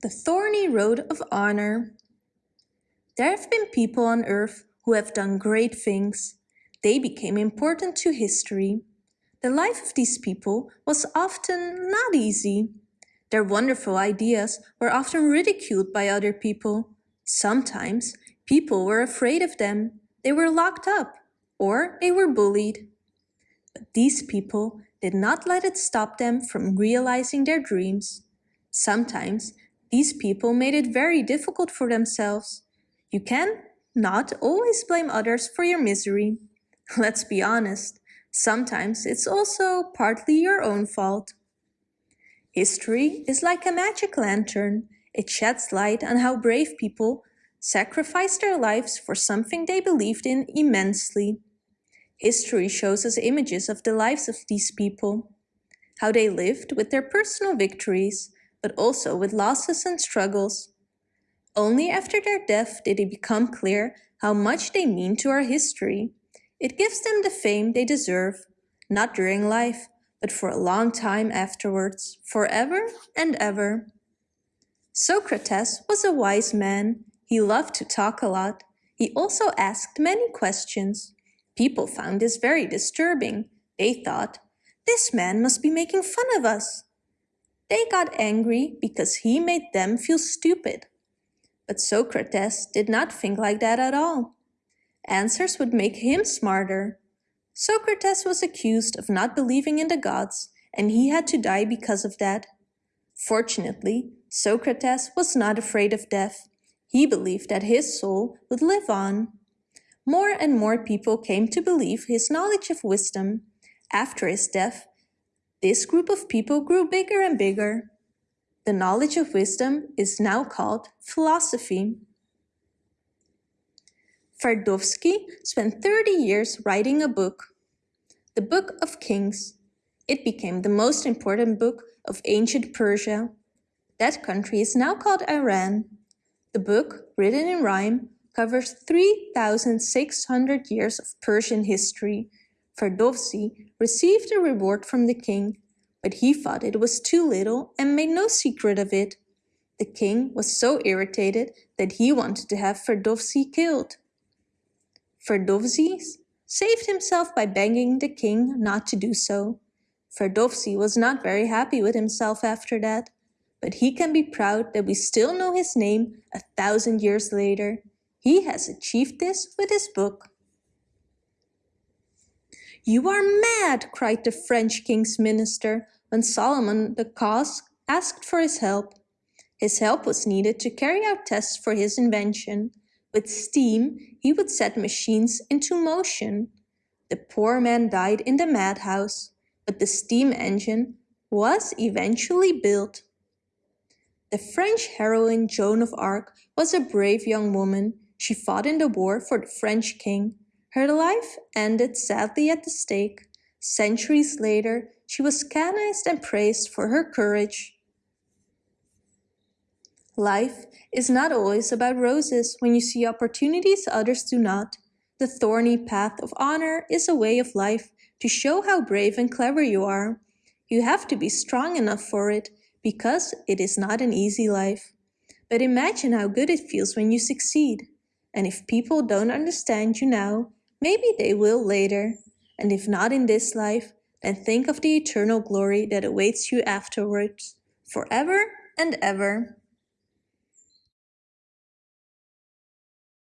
The Thorny Road of Honor There have been people on earth who have done great things. They became important to history. The life of these people was often not easy. Their wonderful ideas were often ridiculed by other people. Sometimes people were afraid of them. They were locked up or they were bullied. But these people did not let it stop them from realizing their dreams. Sometimes these people made it very difficult for themselves. You can not always blame others for your misery. Let's be honest, sometimes it's also partly your own fault. History is like a magic lantern. It sheds light on how brave people sacrificed their lives for something they believed in immensely. History shows us images of the lives of these people, how they lived with their personal victories, but also with losses and struggles. Only after their death did it become clear how much they mean to our history. It gives them the fame they deserve, not during life, but for a long time afterwards, forever and ever. Socrates was a wise man. He loved to talk a lot. He also asked many questions. People found this very disturbing. They thought, this man must be making fun of us. They got angry because he made them feel stupid. But Socrates did not think like that at all. Answers would make him smarter. Socrates was accused of not believing in the gods, and he had to die because of that. Fortunately, Socrates was not afraid of death. He believed that his soul would live on. More and more people came to believe his knowledge of wisdom. After his death, this group of people grew bigger and bigger. The knowledge of wisdom is now called philosophy. Ferdowsi spent 30 years writing a book, the Book of Kings. It became the most important book of ancient Persia. That country is now called Iran. The book, written in rhyme, covers 3,600 years of Persian history Ferdowsi received a reward from the king, but he thought it was too little and made no secret of it. The king was so irritated that he wanted to have Ferdowsi killed. Ferdowsi saved himself by begging the king not to do so. Ferdowsi was not very happy with himself after that, but he can be proud that we still know his name a thousand years later. He has achieved this with his book. You are mad, cried the French king's minister when Salomon de Caus asked for his help. His help was needed to carry out tests for his invention. With steam, he would set machines into motion. The poor man died in the madhouse, but the steam engine was eventually built. The French heroine Joan of Arc was a brave young woman. She fought in the war for the French king her life ended sadly at the stake. Centuries later, she was canonized and praised for her courage. Life is not always about roses when you see opportunities others do not. The thorny path of honor is a way of life to show how brave and clever you are. You have to be strong enough for it because it is not an easy life. But imagine how good it feels when you succeed. And if people don't understand you now, Maybe they will later, and if not in this life, then think of the eternal glory that awaits you afterwards, forever and ever.